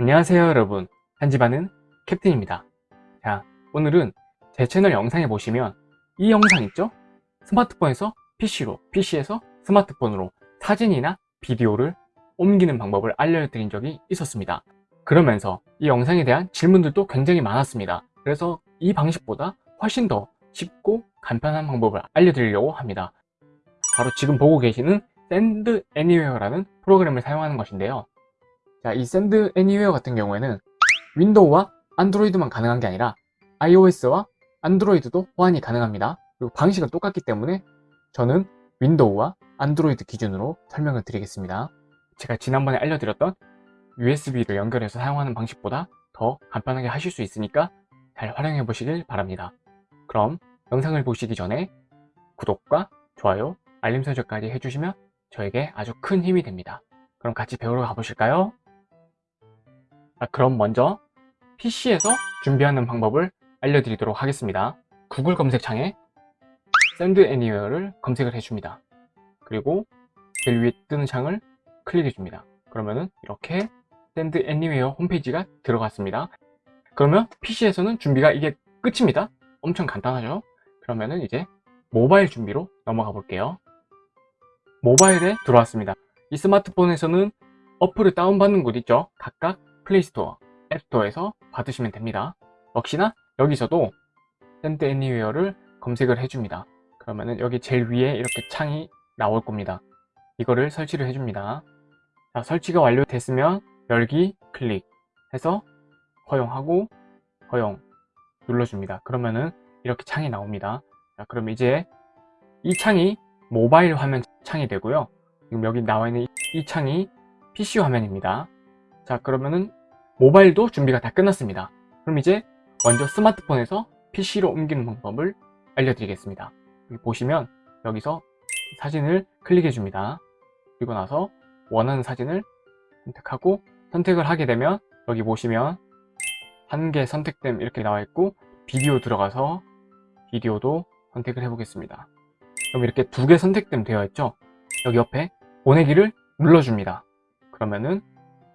안녕하세요 여러분. 한집안은 캡틴입니다. 자 오늘은 제 채널 영상에 보시면 이 영상 있죠? 스마트폰에서 PC로 PC에서 스마트폰으로 사진이나 비디오를 옮기는 방법을 알려드린 적이 있었습니다. 그러면서 이 영상에 대한 질문들도 굉장히 많았습니다. 그래서 이 방식보다 훨씬 더 쉽고 간편한 방법을 알려드리려고 합니다. 바로 지금 보고 계시는 Send Anywhere라는 프로그램을 사용하는 것인데요 자, 이 Send Anywhere 같은 경우에는 윈도우와 안드로이드만 가능한 게 아니라 iOS와 안드로이드도 호환이 가능합니다. 그리고 방식은 똑같기 때문에 저는 윈도우와 안드로이드 기준으로 설명을 드리겠습니다. 제가 지난번에 알려드렸던 USB를 연결해서 사용하는 방식보다 더 간편하게 하실 수 있으니까 잘 활용해 보시길 바랍니다. 그럼 영상을 보시기 전에 구독과 좋아요, 알림 설정까지 해주시면 저에게 아주 큰 힘이 됩니다. 그럼 같이 배우러 가보실까요? 자, 그럼 먼저 PC에서 준비하는 방법을 알려드리도록 하겠습니다. 구글 검색창에 Send Anywhere를 검색을 해줍니다. 그리고 제일 위에 뜨는 창을 클릭해줍니다. 그러면은 이렇게 Send Anywhere 홈페이지가 들어갔습니다. 그러면 PC에서는 준비가 이게 끝입니다. 엄청 간단하죠? 그러면은 이제 모바일 준비로 넘어가 볼게요. 모바일에 들어왔습니다. 이 스마트폰에서는 어플을 다운받는 곳 있죠? 각각 플레이스토어, 앱스토어에서 받으시면 됩니다. 역시나 여기서도 Send Anywhere를 검색을 해줍니다. 그러면은 여기 제일 위에 이렇게 창이 나올 겁니다. 이거를 설치를 해줍니다. 자, 설치가 완료됐으면 열기 클릭해서 허용하고 허용 눌러줍니다. 그러면은 이렇게 창이 나옵니다. 자, 그럼 이제 이 창이 모바일 화면 창이 되고요. 지금 여기 나와 있는 이 창이 PC 화면입니다. 자, 그러면은 모바일도 준비가 다 끝났습니다. 그럼 이제 먼저 스마트폰에서 PC로 옮기는 방법을 알려드리겠습니다. 여기 보시면 여기서 사진을 클릭해 줍니다. 그리고 나서 원하는 사진을 선택하고 선택을 하게 되면 여기 보시면 한 개 선택됨 이렇게 나와 있고 비디오 들어가서 비디오도 선택을 해 보겠습니다. 그럼 이렇게 두 개 선택됨 되어 있죠? 여기 옆에 보내기를 눌러줍니다. 그러면은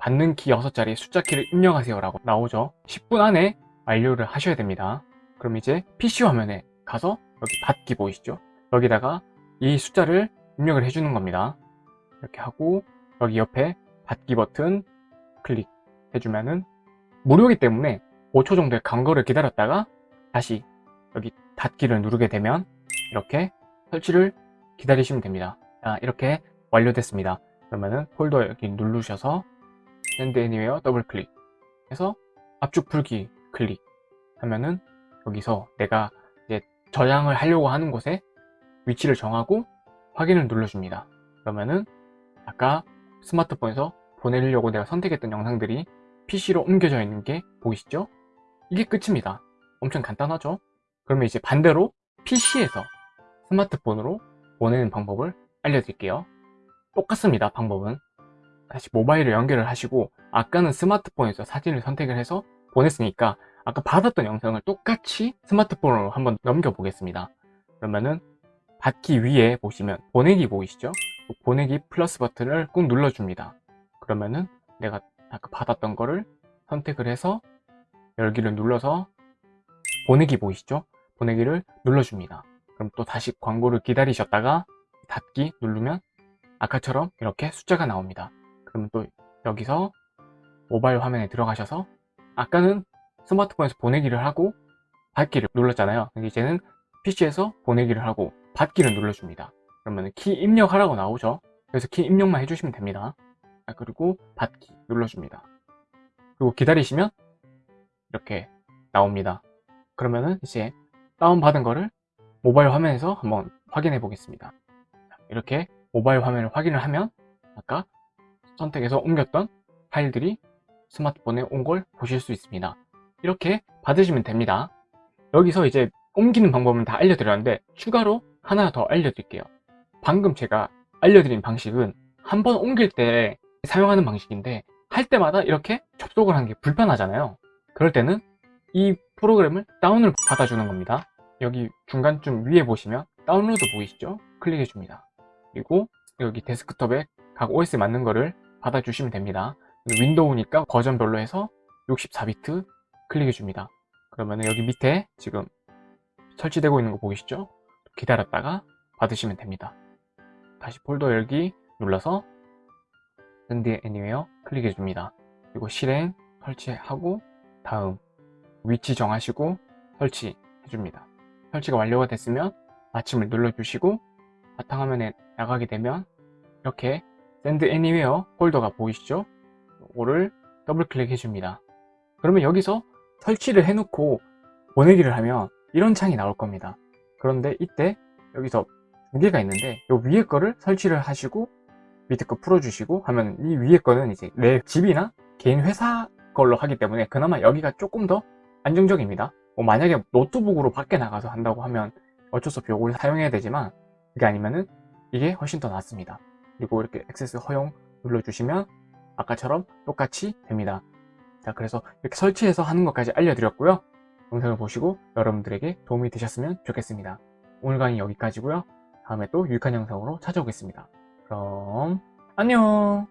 받는 키 6자리 숫자 키를 입력하세요 라고 나오죠. 10분 안에 완료를 하셔야 됩니다. 그럼 이제 PC 화면에 가서 여기 받기 보이시죠? 여기다가 이 숫자를 입력을 해주는 겁니다. 이렇게 하고 여기 옆에 받기 버튼 클릭 해주면은 무료이기 때문에 5초 정도의 간거를 기다렸다가 다시 여기 닫기를 누르게 되면 이렇게 설치를 기다리시면 됩니다. 자, 이렇게 완료됐습니다. 그러면은 폴더 여기 누르셔서 Send Anywhere 더블 클릭 해서 압축 풀기 클릭. 하면은 여기서 내가 이제 저장을 하려고 하는 곳에 위치를 정하고 확인을 눌러줍니다. 그러면은 아까 스마트폰에서 보내려고 내가 선택했던 영상들이 PC로 옮겨져 있는 게 보이시죠? 이게 끝입니다. 엄청 간단하죠? 그러면 이제 반대로 PC에서 스마트폰으로 보내는 방법을 알려드릴게요. 똑같습니다 방법은 다시 모바일을 연결을 하시고 아까는 스마트폰에서 사진을 선택을 해서 보냈으니까 아까 받았던 영상을 똑같이 스마트폰으로 한번 넘겨 보겠습니다 그러면은 받기 위에 보시면 보내기 보이시죠? 그 보내기 플러스 버튼을 꾹 눌러줍니다 그러면은 내가 아까 받았던 거를 선택을 해서 열기를 눌러서 보내기 보이시죠? 보내기를 눌러줍니다 그럼 또 다시 광고를 기다리셨다가 닫기 누르면 아까처럼 이렇게 숫자가 나옵니다 그러면 또 여기서 모바일 화면에 들어가셔서 아까는 스마트폰에서 보내기를 하고 받기를 눌렀잖아요. 이제는 PC에서 보내기를 하고 받기를 눌러줍니다. 그러면 키 입력하라고 나오죠. 그래서 키 입력만 해주시면 됩니다. 아, 그리고 받기 눌러줍니다. 그리고 기다리시면 이렇게 나옵니다. 그러면은 이제 다운받은 거를 모바일 화면에서 한번 확인해 보겠습니다. 이렇게 모바일 화면을 확인을 하면 아까 선택해서 옮겼던 파일들이 스마트폰에 온 걸 보실 수 있습니다. 이렇게 받으시면 됩니다. 여기서 이제 옮기는 방법은 다 알려드렸는데 추가로 하나 더 알려드릴게요. 방금 제가 알려드린 방식은 한 번 옮길 때 사용하는 방식인데 할 때마다 이렇게 접속을 하는 게 불편하잖아요. 그럴 때는 이 프로그램을 다운을 받아주는 겁니다. 여기 중간쯤 위에 보시면 다운로드 보이시죠? 클릭해 줍니다. 그리고 여기 데스크톱에 각 OS에 맞는 거를 받아주시면 됩니다. 윈도우니까 버전별로 해서 64비트 클릭해 줍니다. 그러면 여기 밑에 지금 설치되고 있는 거 보이시죠? 기다렸다가 받으시면 됩니다. 다시 폴더 열기 눌러서 Send Anywhere 클릭해 줍니다. 그리고 실행 설치하고 다음 위치 정하시고 설치해 줍니다. 설치가 완료가 됐으면 마침을 눌러주시고 바탕화면에 나가게 되면 이렇게 Send Anywhere 폴더가 보이시죠? 이거를 더블 클릭해 줍니다. 그러면 여기서 설치를 해놓고 보내기를 하면 이런 창이 나올 겁니다. 그런데 이때 여기서 두 개가 있는데 이 위에 거를 설치를 하시고 밑에 거 풀어주시고 하면 이 위에 거는 이제 내 집이나 개인 회사 걸로 하기 때문에 그나마 여기가 조금 더 안정적입니다. 뭐 만약에 노트북으로 밖에 나가서 한다고 하면 어쩔 수 없이 이걸 사용해야 되지만 그게 아니면은 이게 훨씬 더 낫습니다 그리고 이렇게 액세스 허용 눌러주시면 아까처럼 똑같이 됩니다. 자 그래서 이렇게 설치해서 하는 것까지 알려드렸고요. 영상을 보시고 여러분들에게 도움이 되셨으면 좋겠습니다. 오늘 강의 여기까지고요. 다음에 또 유익한 영상으로 찾아오겠습니다. 그럼 안녕